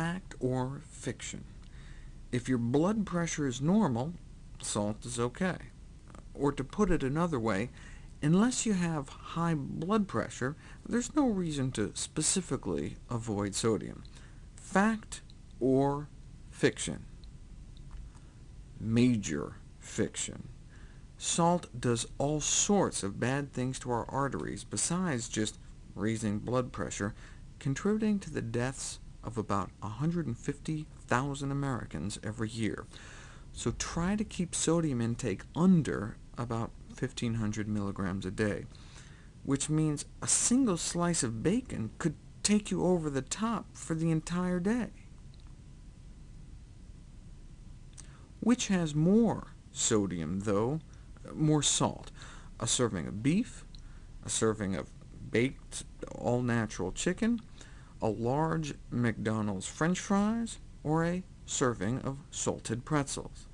fact or fiction. If your blood pressure is normal, salt is OK. Or to put it another way, unless you have high blood pressure, there's no reason to specifically avoid sodium. Fact or fiction? Major fiction. Salt does all sorts of bad things to our arteries, besides just raising blood pressure, contributing to the deaths of about 150,000 Americans every year. So try to keep sodium intake under about 1,500 milligrams a day, which means a single slice of bacon could take you over the top for the entire day. Which has more sodium, though, more salt? A serving of beef, a serving of baked all-natural chicken, a large McDonald's french fries, or a serving of salted pretzels.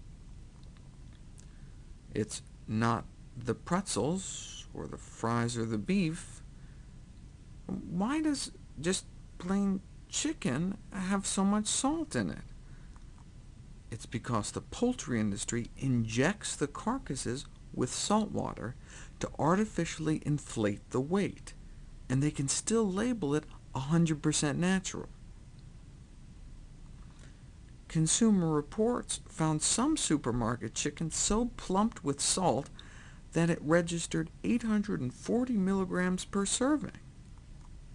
It's not the pretzels, or the fries, or the beef. Why does just plain chicken have so much salt in it? It's because the poultry industry injects the carcasses with salt water to artificially inflate the weight, and they can still label it 100% natural. Consumer Reports found some supermarket chicken so plumped with salt that it registered 840 milligrams per serving.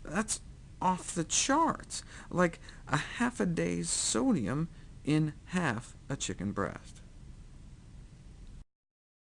That's off the charts, like a half a day's sodium in half a chicken breast.